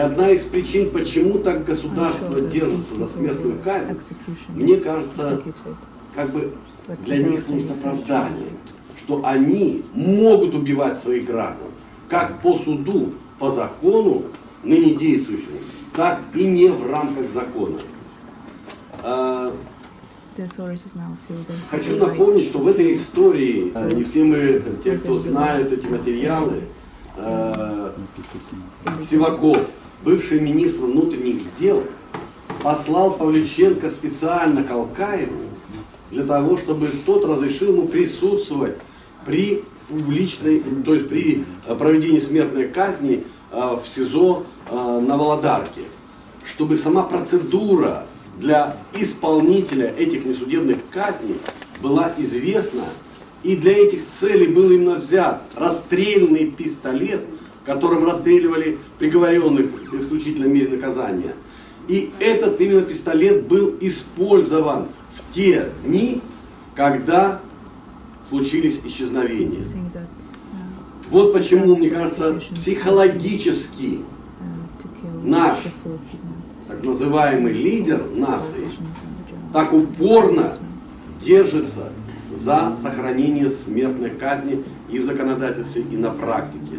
одна из причин, почему так государство держится за смертную казнь, мне кажется, как бы для них служит оправдание, что они могут убивать своих граждан, как по суду, по закону, ныне действующему, так и не в рамках закона. А, хочу напомнить, что в этой истории, а, не все мы, те, кто знают эти материалы, а, Сиваков, бывший министр внутренних дел, послал Павлюченко специально к Алкаеву для того, чтобы тот разрешил ему присутствовать при публичной, то есть при проведении смертной казни в СИЗО на Володарке, чтобы сама процедура для исполнителя этих несудебных казней была известна, и для этих целей был именно взят расстрельный пистолет, которым расстреливали приговоренных в исключительном мере наказания. И этот именно пистолет был использован в те дни, когда случились исчезновения. Вот почему, мне кажется, психологически наш так называемый лидер нации так упорно держится за сохранение смертной казни и в законодательстве, и на практике.